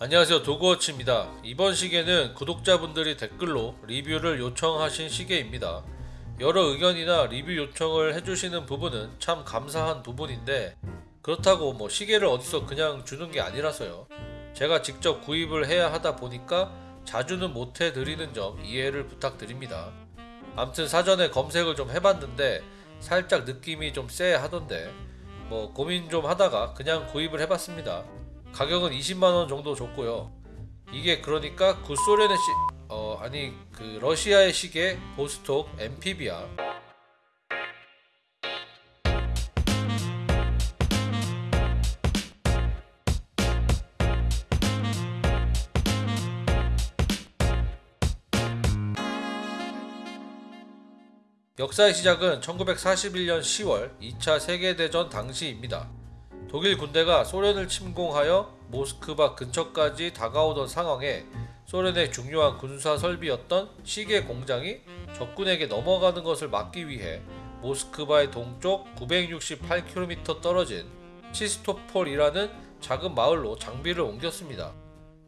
안녕하세요. 도그워치입니다. 이번 시계는 구독자분들이 댓글로 리뷰를 요청하신 시계입니다. 여러 의견이나 리뷰 요청을 해주시는 부분은 참 감사한 부분인데 그렇다고 뭐 시계를 어디서 그냥 주는 게 아니라서요. 제가 직접 구입을 해야 하다 보니까 자주는 못 해드리는 점 이해를 부탁드립니다. 암튼 사전에 검색을 좀 해봤는데 살짝 느낌이 좀 쎄하던데 뭐 고민 좀 하다가 그냥 구입을 해봤습니다 가격은 20만원 정도 줬고요 이게 그러니까 구소련의 시... 어 아니 그 러시아의 시계 보스톡 MPB야 역사의 시작은 1941년 10월 2차 세계대전 당시입니다. 독일 군대가 소련을 침공하여 모스크바 근처까지 다가오던 상황에 소련의 중요한 군사 설비였던 시계 공장이 적군에게 넘어가는 것을 막기 위해 모스크바의 동쪽 968km 떨어진 치스토폴이라는 작은 마을로 장비를 옮겼습니다.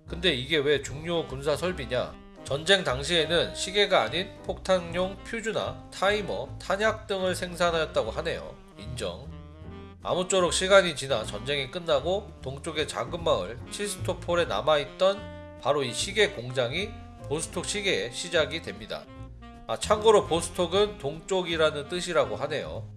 근데 이게 왜 중요 군사 설비냐? 전쟁 당시에는 시계가 아닌 폭탄용 퓨즈나 타이머, 탄약 등을 생산하였다고 하네요. 인정. 아무쪼록 시간이 지나 전쟁이 끝나고 동쪽의 작은 마을 치스토폴에 남아있던 바로 이 시계 공장이 보스톡 시계의 시작이 됩니다. 아, 참고로 보스톡은 동쪽이라는 뜻이라고 하네요.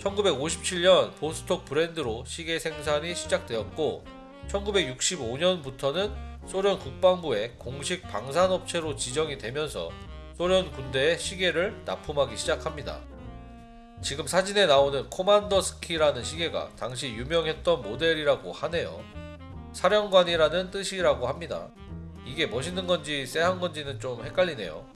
1957년 보스톡 브랜드로 시계 생산이 시작되었고 1965년부터는 소련 국방부의 공식 방산업체로 지정이 되면서 소련 군대에 시계를 납품하기 시작합니다. 지금 사진에 나오는 코만더 스키라는 시계가 당시 유명했던 모델이라고 하네요. 사령관이라는 뜻이라고 합니다. 이게 멋있는 건지 쎄한 건지는 좀 헷갈리네요.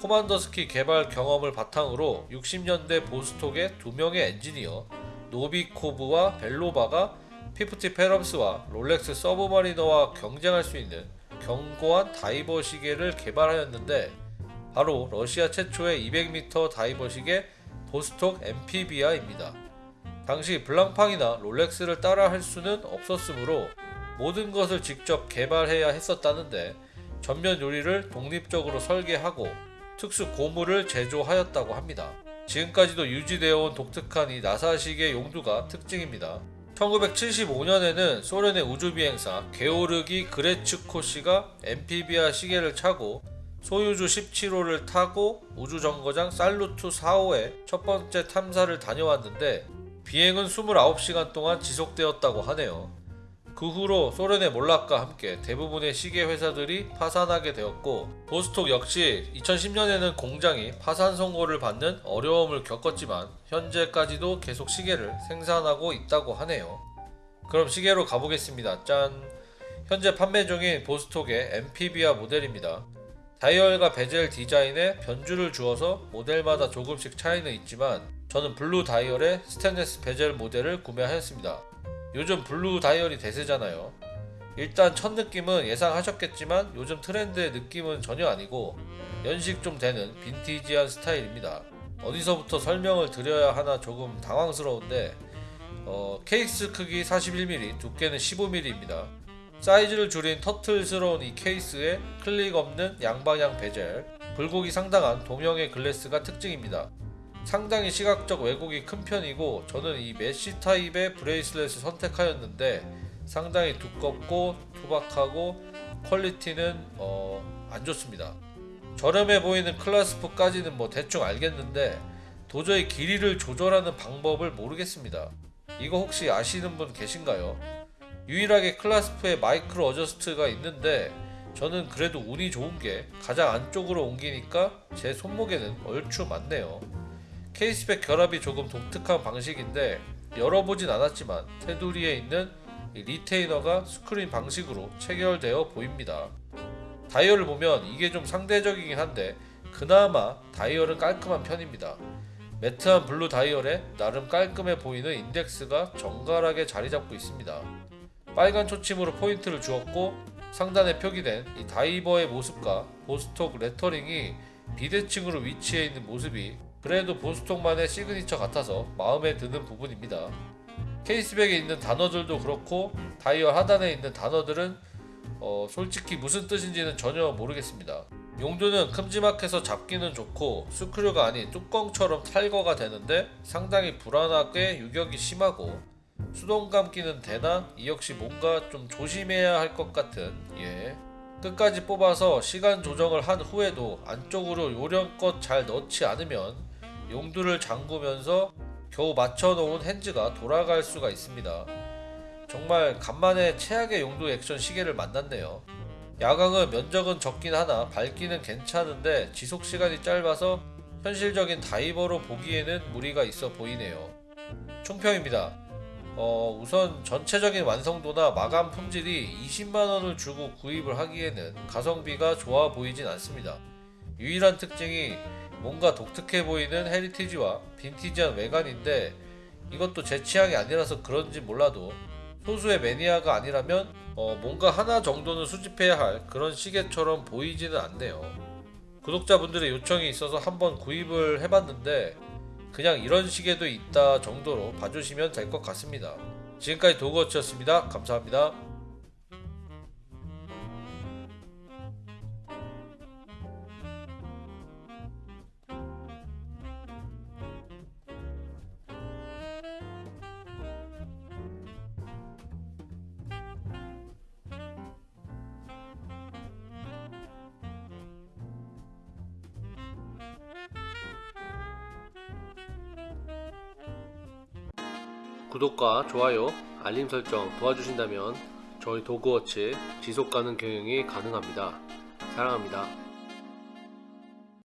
코만더 스키 개발 경험을 바탕으로 60년대 보스톡의 두 명의 엔지니어 노비코브와 벨로바가 피프티 패덤스와 롤렉스 서브마리너와 경쟁할 수 있는 견고한 다이버 시계를 개발하였는데 바로 러시아 최초의 200m 다이버 시계 보스톡 Amphibia입니다. 당시 블랑팡이나 롤렉스를 따라 할 수는 없었으므로 모든 것을 직접 개발해야 했었다는데 전면 유리를 독립적으로 설계하고 특수 고무를 제조하였다고 합니다. 지금까지도 유지되어 온 독특한 이 나사식의 용두가 특징입니다. 1975년에는 소련의 우주비행사 게오르기 그레츠코 씨가 MPBR 시계를 차고 소유주 17호를 타고 우주정거장 살루트 4호에 첫 번째 탐사를 다녀왔는데 비행은 29시간 동안 지속되었다고 하네요. 그 후로 소련의 몰락과 함께 대부분의 시계 회사들이 파산하게 되었고 보스톡 역시 2010년에는 공장이 파산 선고를 받는 어려움을 겪었지만 현재까지도 계속 시계를 생산하고 있다고 하네요. 그럼 시계로 가보겠습니다. 짠! 현재 판매 중인 보스톡의 Amphibia 모델입니다. 다이얼과 베젤 디자인에 변주를 주어서 모델마다 조금씩 차이는 있지만 저는 블루 다이얼의 스테인레스 베젤 모델을 구매하였습니다. 요즘 블루 다이얼이 대세잖아요. 일단 첫 느낌은 예상하셨겠지만 요즘 트렌드의 느낌은 전혀 아니고 연식 좀 되는 빈티지한 스타일입니다. 어디서부터 설명을 드려야 하나 조금 당황스러운데 어, 케이스 크기 41mm, 두께는 15mm입니다. 사이즈를 줄인 터틀스러운 이 케이스에 클릭 없는 양방향 베젤, 굴곡이 상당한 돔형의 glass가 특징입니다. 상당히 시각적 왜곡이 큰 편이고 저는 이 mesh 타입의 bracelet을 선택하였는데 상당히 두껍고 투박하고 quality는 어, 안 좋습니다. 저렴해 보이는 clasp까지는 뭐 대충 알겠는데 도저히 길이를 조절하는 방법을 모르겠습니다. 이거 혹시 아시는 분 계신가요? 유일하게 clasp에 micro adjust가 있는데 저는 그래도 운이 좋은 게 가장 안쪽으로 옮기니까 제 손목에는 얼추 맞네요. case back 결합이 조금 독특한 방식인데 열어보진 않았지만 테두리에 있는 retainer가 screw in 방식으로 체결되어 보입니다. 다이얼을 보면 이게 좀 상대적이긴 한데 그나마 다이얼은 깔끔한 편입니다. matte한 블루 다이얼에 나름 깔끔해 보이는 인덱스가 정갈하게 자리 잡고 있습니다. 빨간 초침으로 포인트를 주었고 상단에 표기된 이 다이버의 모습과 보스톡 lettering이 비대칭으로 위치해 있는 모습이 그래도 보스톡만의 시그니처 같아서 마음에 드는 부분입니다. case back에 있는 단어들도 그렇고 다이얼 하단에 있는 단어들은 어, 솔직히 무슨 뜻인지는 전혀 모르겠습니다. 용두는 큼지막해서 잡기는 좋고 스크류가 아닌 뚜껑처럼 탈거가 되는데 상당히 불안하게 유격이 심하고 수동 감기는 되나 이 역시 뭔가 좀 조심해야 할 것 같은 예 끝까지 뽑아서 시간 조정을 한 후에도 안쪽으로 요령껏 잘 넣지 않으면 용두를 잠그면서 겨우 맞춰놓은 핸즈가 돌아갈 수가 있습니다. 정말 간만에 최악의 용두 액션 시계를 만났네요. 야광은 면적은 적긴 하나 밝기는 괜찮은데 지속 시간이 짧아서 현실적인 다이버로 보기에는 무리가 있어 보이네요. 총평입니다. 어, 우선 전체적인 완성도나 마감 품질이 20만원을 주고 구입을 하기에는 가성비가 좋아 보이진 않습니다. 유일한 특징이 뭔가 독특해 보이는 heritage와 빈티지한 외관인데 이것도 제 취향이 아니라서 그런지 몰라도 소수의 매니아가 아니라면 어, 뭔가 하나 정도는 수집해야 할 그런 시계처럼 보이지는 않네요. 구독자분들의 요청이 있어서 한번 구입을 해봤는데 그냥 이런 시계도 있다 정도로 봐주시면 될 것 같습니다. 지금까지 도그워치였습니다. 감사합니다. 구독과 좋아요, 알림 설정 도와주신다면 저희 도그워치 지속가능 경영이 가능합니다. 사랑합니다.